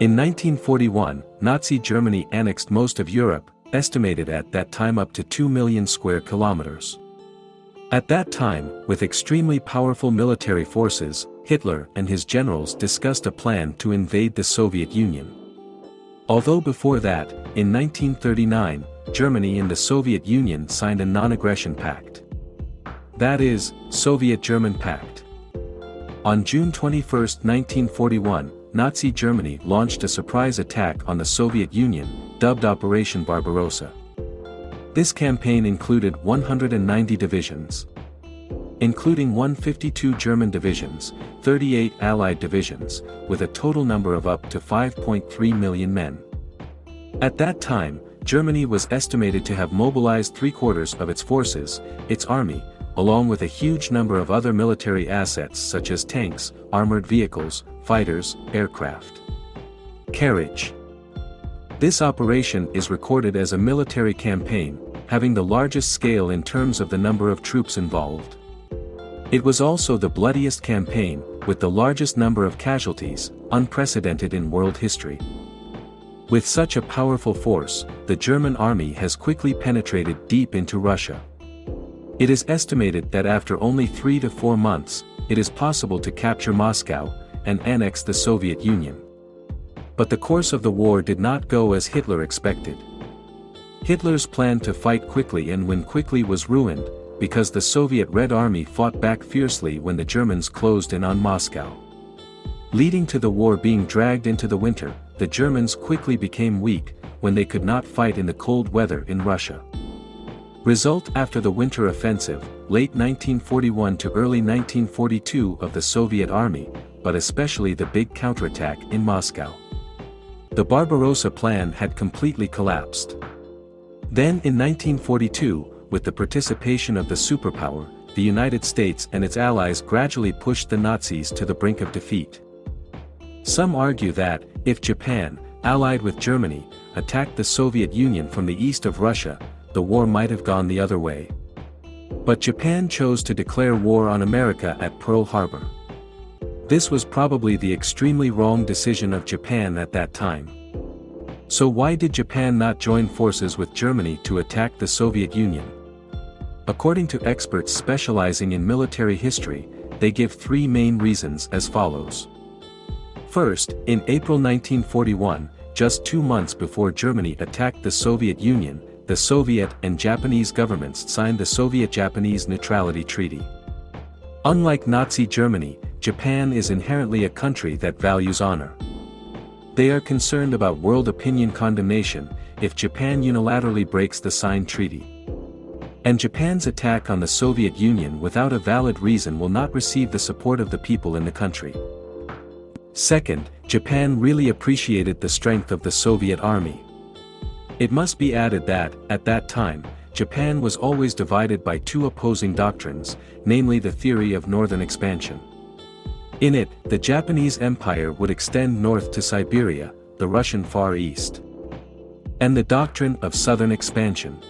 In 1941, Nazi Germany annexed most of Europe, estimated at that time up to 2 million square kilometers. At that time, with extremely powerful military forces, Hitler and his generals discussed a plan to invade the Soviet Union. Although before that, in 1939, Germany and the Soviet Union signed a non-aggression pact. That is, Soviet-German Pact. On June 21, 1941, Nazi Germany launched a surprise attack on the Soviet Union, dubbed Operation Barbarossa. This campaign included 190 divisions, including 152 German divisions, 38 Allied divisions, with a total number of up to 5.3 million men. At that time, Germany was estimated to have mobilized three-quarters of its forces, its army, along with a huge number of other military assets such as tanks, armored vehicles, fighters, aircraft. Carriage. This operation is recorded as a military campaign, having the largest scale in terms of the number of troops involved. It was also the bloodiest campaign, with the largest number of casualties, unprecedented in world history. With such a powerful force, the German army has quickly penetrated deep into Russia. It is estimated that after only three to four months, it is possible to capture Moscow, and annex the Soviet Union. But the course of the war did not go as Hitler expected. Hitler's plan to fight quickly and win quickly was ruined, because the Soviet Red Army fought back fiercely when the Germans closed in on Moscow. Leading to the war being dragged into the winter, the Germans quickly became weak, when they could not fight in the cold weather in Russia. Result after the Winter Offensive, late 1941 to early 1942 of the Soviet Army, but especially the big counterattack in Moscow. The Barbarossa plan had completely collapsed. Then in 1942, with the participation of the superpower, the United States and its allies gradually pushed the Nazis to the brink of defeat. Some argue that, if Japan, allied with Germany, attacked the Soviet Union from the east of Russia, the war might have gone the other way. But Japan chose to declare war on America at Pearl Harbor. This was probably the extremely wrong decision of Japan at that time. So why did Japan not join forces with Germany to attack the Soviet Union? According to experts specializing in military history, they give three main reasons as follows. First, in April 1941, just two months before Germany attacked the Soviet Union, the Soviet and Japanese governments signed the Soviet-Japanese Neutrality Treaty. Unlike Nazi Germany, Japan is inherently a country that values honor. They are concerned about world opinion condemnation, if Japan unilaterally breaks the signed treaty. And Japan's attack on the Soviet Union without a valid reason will not receive the support of the people in the country. Second, Japan really appreciated the strength of the Soviet army. It must be added that, at that time, Japan was always divided by two opposing doctrines, namely the theory of northern expansion. In it, the Japanese Empire would extend north to Siberia, the Russian Far East. And the doctrine of southern expansion.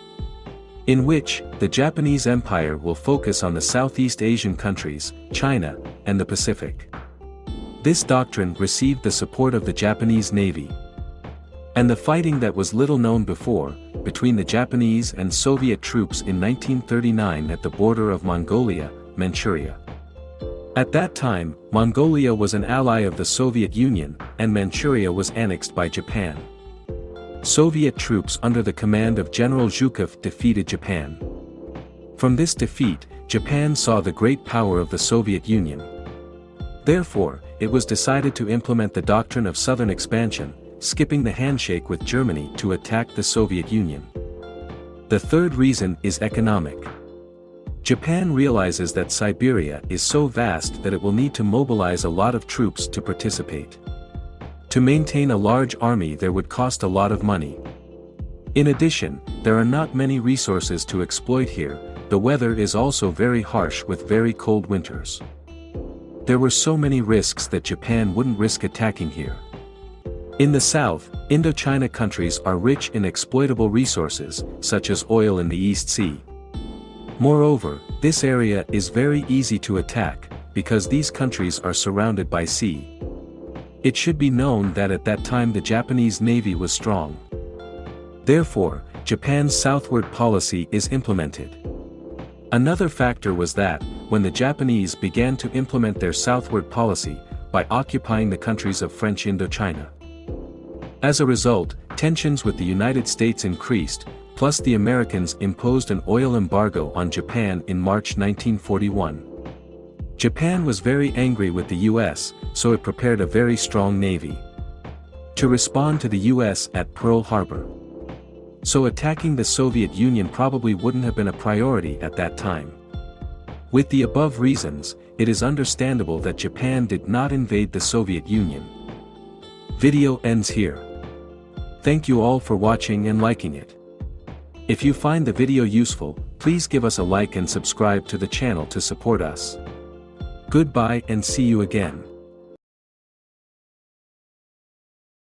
In which, the Japanese Empire will focus on the Southeast Asian countries, China, and the Pacific. This doctrine received the support of the Japanese Navy, and the fighting that was little known before, between the Japanese and Soviet troops in 1939 at the border of Mongolia, Manchuria. At that time, Mongolia was an ally of the Soviet Union, and Manchuria was annexed by Japan. Soviet troops under the command of General Zhukov defeated Japan. From this defeat, Japan saw the great power of the Soviet Union. Therefore, it was decided to implement the doctrine of southern expansion, skipping the handshake with Germany to attack the Soviet Union. The third reason is economic. Japan realizes that Siberia is so vast that it will need to mobilize a lot of troops to participate. To maintain a large army there would cost a lot of money. In addition, there are not many resources to exploit here, the weather is also very harsh with very cold winters. There were so many risks that Japan wouldn't risk attacking here. In the south, Indochina countries are rich in exploitable resources, such as oil in the East Sea. Moreover, this area is very easy to attack, because these countries are surrounded by sea. It should be known that at that time the Japanese Navy was strong. Therefore, Japan's southward policy is implemented. Another factor was that, when the Japanese began to implement their southward policy, by occupying the countries of French Indochina. As a result, tensions with the United States increased, plus the Americans imposed an oil embargo on Japan in March 1941. Japan was very angry with the US, so it prepared a very strong navy. To respond to the US at Pearl Harbor. So attacking the Soviet Union probably wouldn't have been a priority at that time. With the above reasons, it is understandable that Japan did not invade the Soviet Union. Video ends here. Thank you all for watching and liking it. If you find the video useful, please give us a like and subscribe to the channel to support us. Goodbye and see you again.